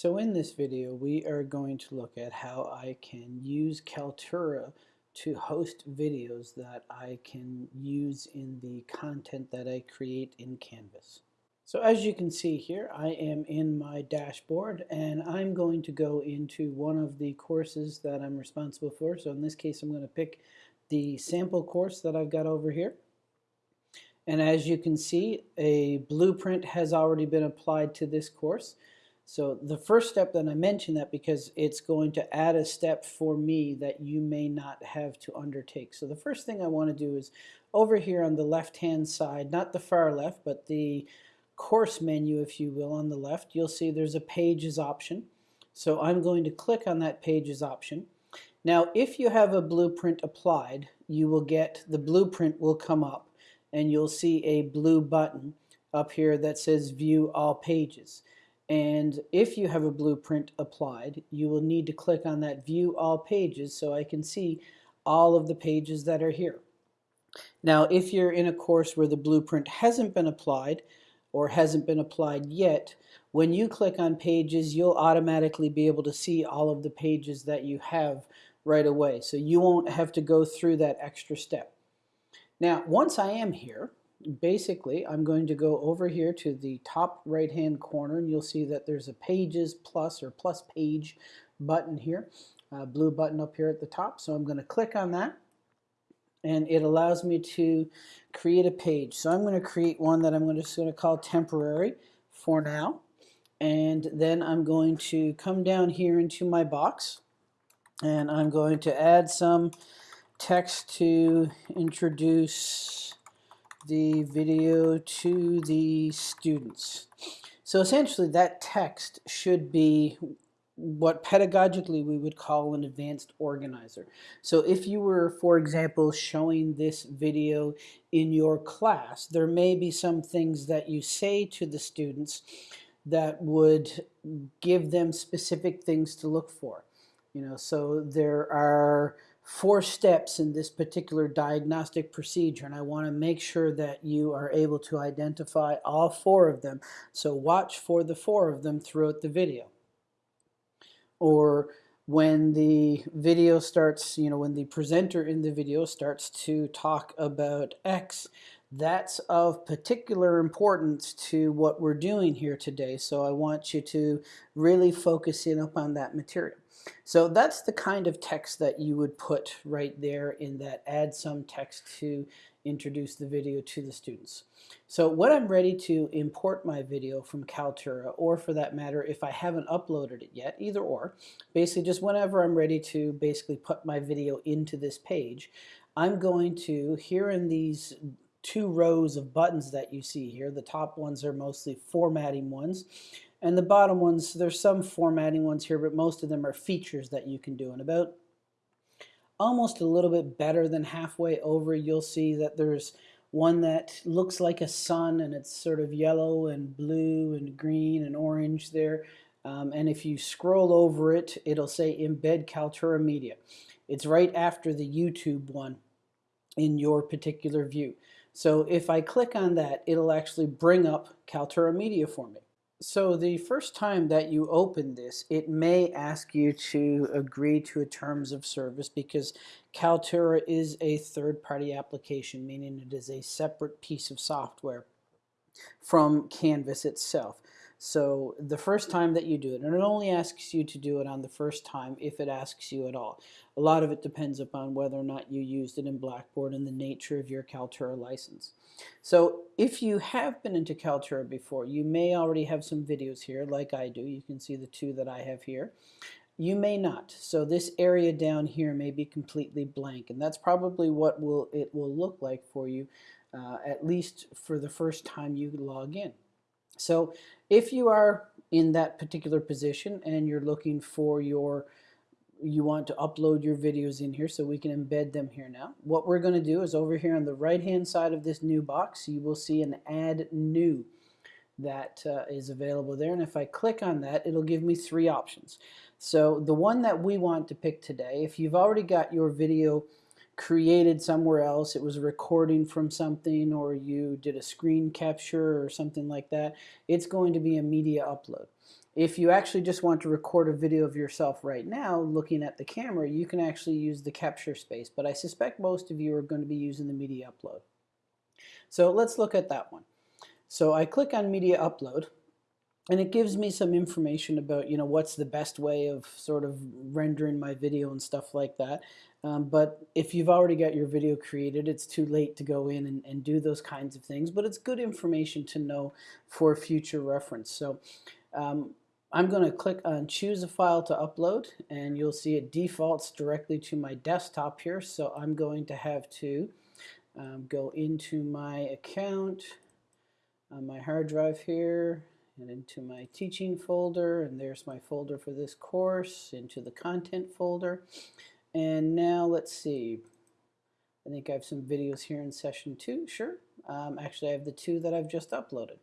So in this video we are going to look at how I can use Kaltura to host videos that I can use in the content that I create in Canvas. So as you can see here I am in my dashboard and I'm going to go into one of the courses that I'm responsible for. So in this case I'm going to pick the sample course that I've got over here. And as you can see a blueprint has already been applied to this course. So the first step that I mention that because it's going to add a step for me that you may not have to undertake. So the first thing I want to do is over here on the left hand side, not the far left, but the course menu if you will on the left, you'll see there's a pages option. So I'm going to click on that pages option. Now if you have a blueprint applied, you will get, the blueprint will come up and you'll see a blue button up here that says view all pages. And if you have a blueprint applied, you will need to click on that view all pages so I can see all of the pages that are here. Now, if you're in a course where the blueprint hasn't been applied or hasn't been applied yet, when you click on pages, you'll automatically be able to see all of the pages that you have right away. So you won't have to go through that extra step. Now, once I am here, basically I'm going to go over here to the top right hand corner and you'll see that there's a pages plus or plus page button here blue button up here at the top. So I'm going to click on that and it allows me to create a page. So I'm going to create one that I'm going to, going to call temporary for now and then I'm going to come down here into my box and I'm going to add some text to introduce the video to the students. So essentially that text should be what pedagogically we would call an advanced organizer. So if you were, for example, showing this video in your class, there may be some things that you say to the students that would give them specific things to look for. You know, so there are four steps in this particular diagnostic procedure and I want to make sure that you are able to identify all four of them. So watch for the four of them throughout the video. Or when the video starts, you know, when the presenter in the video starts to talk about X, that's of particular importance to what we're doing here today. So I want you to really focus in upon that material. So that's the kind of text that you would put right there in that add some text to introduce the video to the students. So when I'm ready to import my video from Kaltura, or for that matter, if I haven't uploaded it yet, either or, basically just whenever I'm ready to basically put my video into this page, I'm going to, here in these two rows of buttons that you see here, the top ones are mostly formatting ones, and the bottom ones, there's some formatting ones here, but most of them are features that you can do. And about almost a little bit better than halfway over, you'll see that there's one that looks like a sun and it's sort of yellow and blue and green and orange there. Um, and if you scroll over it, it'll say embed Kaltura Media. It's right after the YouTube one in your particular view. So if I click on that, it'll actually bring up Kaltura Media for me. So the first time that you open this, it may ask you to agree to a terms of service because Kaltura is a third-party application, meaning it is a separate piece of software from Canvas itself. So the first time that you do it, and it only asks you to do it on the first time if it asks you at all. A lot of it depends upon whether or not you used it in Blackboard and the nature of your Kaltura license. So if you have been into Kaltura before, you may already have some videos here like I do. You can see the two that I have here. You may not. So this area down here may be completely blank and that's probably what will it will look like for you uh, at least for the first time you log in. So if you are in that particular position and you're looking for your you want to upload your videos in here so we can embed them here now. What we're going to do is over here on the right hand side of this new box you will see an add new that uh, is available there and if I click on that it'll give me three options. So the one that we want to pick today if you've already got your video created somewhere else, it was a recording from something, or you did a screen capture or something like that, it's going to be a media upload. If you actually just want to record a video of yourself right now looking at the camera, you can actually use the capture space, but I suspect most of you are going to be using the media upload. So let's look at that one. So I click on media upload and it gives me some information about you know what's the best way of sort of rendering my video and stuff like that um, but if you've already got your video created it's too late to go in and, and do those kinds of things but it's good information to know for future reference so um, I'm going to click on choose a file to upload and you'll see it defaults directly to my desktop here. So I'm going to have to um, go into my account on my hard drive here and into my teaching folder and there's my folder for this course into the content folder. And now let's see. I think I have some videos here in session two. Sure. Um, actually I have the two that I've just uploaded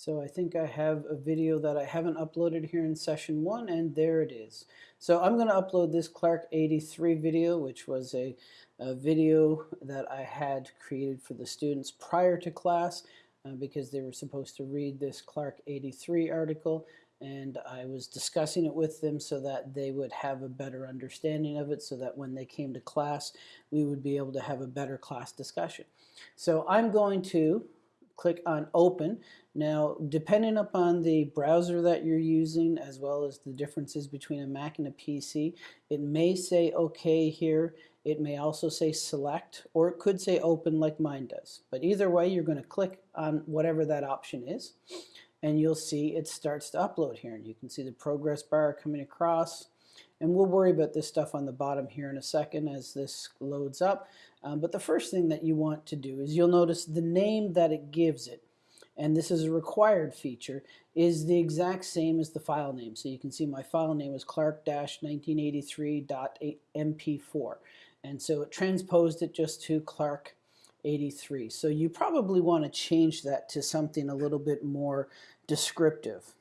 So I think I have a video that I haven't uploaded here in session one, and there it is. So I'm going to upload this Clark 83 video, which was a, a, video that I had created for the students prior to class uh, because they were supposed to read this Clark 83 article and I was discussing it with them so that they would have a better understanding of it so that when they came to class we would be able to have a better class discussion. So I'm going to click on open. Now, depending upon the browser that you're using, as well as the differences between a Mac and a PC, it may say OK here. It may also say select, or it could say open like mine does. But either way, you're going to click on whatever that option is, and you'll see it starts to upload here. And you can see the progress bar coming across. And we'll worry about this stuff on the bottom here in a second as this loads up. Um, but the first thing that you want to do is you'll notice the name that it gives it, and this is a required feature, is the exact same as the file name. So you can see my file name is clark-1983.mp4. And so it transposed it just to Clark 83. So you probably want to change that to something a little bit more descriptive.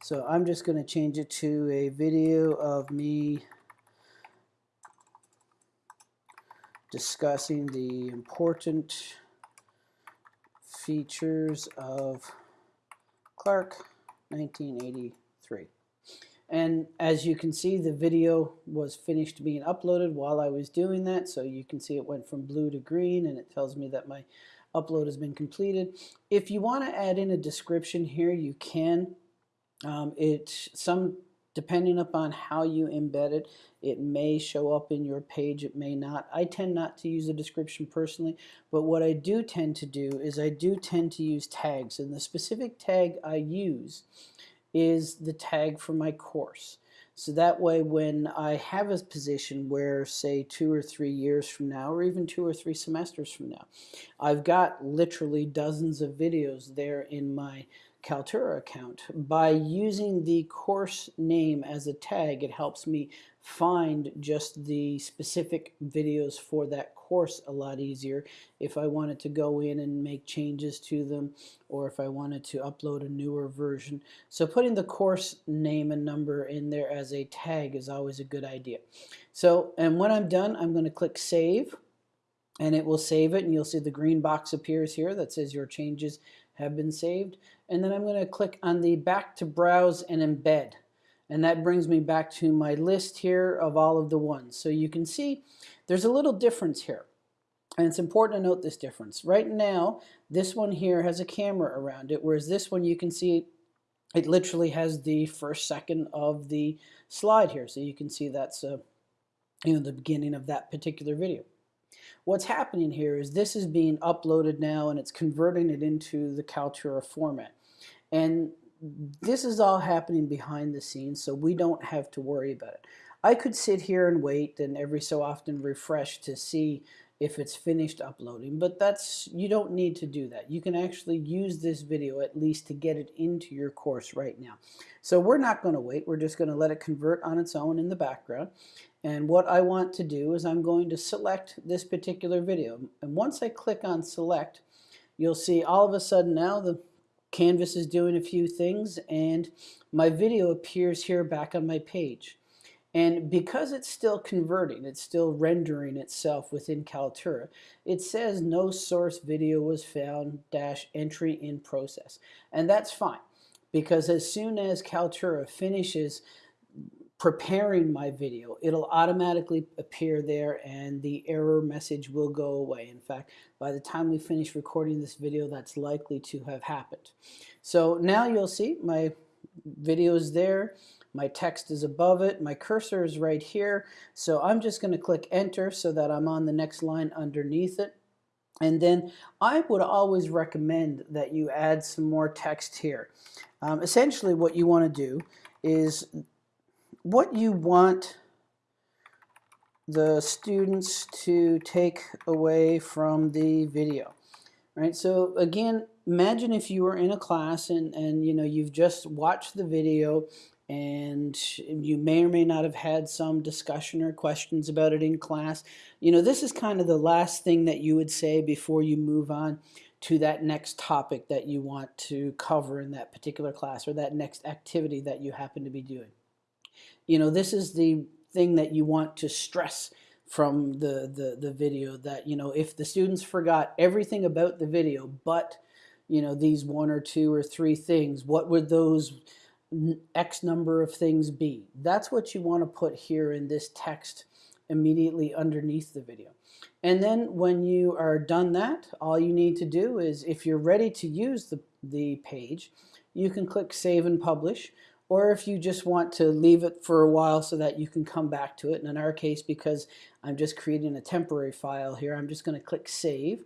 So I'm just going to change it to a video of me discussing the important features of Clark 1983. And as you can see, the video was finished being uploaded while I was doing that. So you can see it went from blue to green and it tells me that my upload has been completed. If you want to add in a description here, you can. Um, it some depending upon how you embed it, it may show up in your page, it may not. I tend not to use a description personally, but what I do tend to do is I do tend to use tags, and the specific tag I use is the tag for my course. So that way when I have a position where say two or three years from now or even two or three semesters from now, I've got literally dozens of videos there in my Kaltura account. By using the course name as a tag, it helps me find just the specific videos for that course a lot easier if I wanted to go in and make changes to them or if I wanted to upload a newer version. So putting the course name and number in there as a tag is always a good idea. So, and when I'm done, I'm going to click Save and it will save it and you'll see the green box appears here that says your changes have been saved. And then I'm going to click on the back to browse and embed. And that brings me back to my list here of all of the ones. So you can see there's a little difference here. And it's important to note this difference. Right now, this one here has a camera around it, whereas this one you can see it literally has the first second of the slide here. So you can see that's uh, you know, the beginning of that particular video. What's happening here is this is being uploaded now and it's converting it into the Kaltura format. And this is all happening behind the scenes so we don't have to worry about it. I could sit here and wait and every so often refresh to see if it's finished uploading, but that's you don't need to do that. You can actually use this video at least to get it into your course right now. So we're not going to wait. We're just going to let it convert on its own in the background. And what I want to do is I'm going to select this particular video. And once I click on select, you'll see all of a sudden now the Canvas is doing a few things and my video appears here back on my page. And because it's still converting, it's still rendering itself within Kaltura, it says no source video was found dash entry in process. And that's fine because as soon as Kaltura finishes preparing my video, it'll automatically appear there and the error message will go away. In fact, by the time we finish recording this video, that's likely to have happened. So now you'll see my video is there. My text is above it. My cursor is right here. So I'm just going to click enter so that I'm on the next line underneath it. And then I would always recommend that you add some more text here. Um, essentially what you want to do is what you want the students to take away from the video. Right, so again, imagine if you were in a class and, and you know you've just watched the video and you may or may not have had some discussion or questions about it in class. You know, this is kind of the last thing that you would say before you move on to that next topic that you want to cover in that particular class or that next activity that you happen to be doing you know, this is the thing that you want to stress from the, the, the video that, you know, if the students forgot everything about the video, but, you know, these one or two or three things, what would those X number of things be? That's what you want to put here in this text immediately underneath the video. And then when you are done that, all you need to do is if you're ready to use the, the page, you can click Save and Publish or if you just want to leave it for a while so that you can come back to it. And in our case, because I'm just creating a temporary file here, I'm just going to click Save.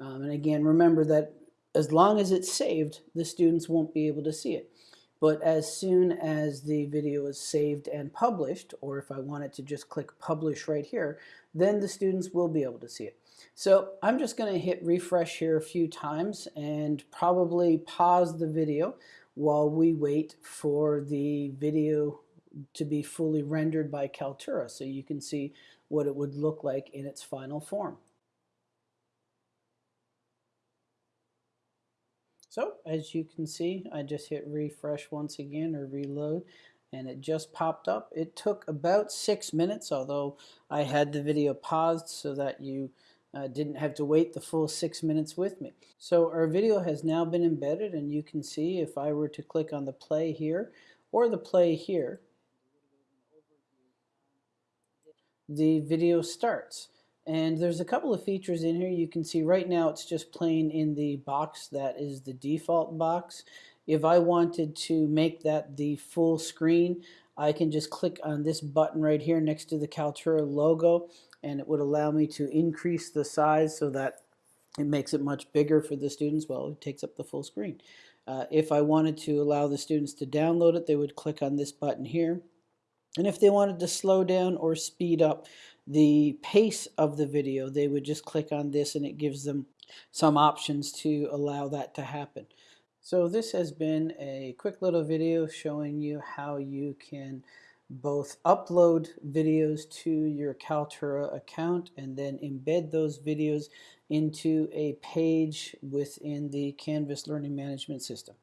Um, and again, remember that as long as it's saved, the students won't be able to see it. But as soon as the video is saved and published, or if I wanted to just click Publish right here, then the students will be able to see it. So I'm just going to hit refresh here a few times and probably pause the video while we wait for the video to be fully rendered by Kaltura so you can see what it would look like in its final form. So as you can see, I just hit refresh once again or reload and it just popped up. It took about six minutes, although I had the video paused so that you uh, didn't have to wait the full six minutes with me. So our video has now been embedded and you can see if I were to click on the play here or the play here, the video starts. And there's a couple of features in here. You can see right now it's just playing in the box that is the default box. If I wanted to make that the full screen, I can just click on this button right here next to the Kaltura logo and it would allow me to increase the size so that it makes it much bigger for the students. Well, it takes up the full screen. Uh, if I wanted to allow the students to download it, they would click on this button here. And if they wanted to slow down or speed up the pace of the video, they would just click on this and it gives them some options to allow that to happen. So this has been a quick little video showing you how you can both upload videos to your Kaltura account and then embed those videos into a page within the Canvas Learning Management System.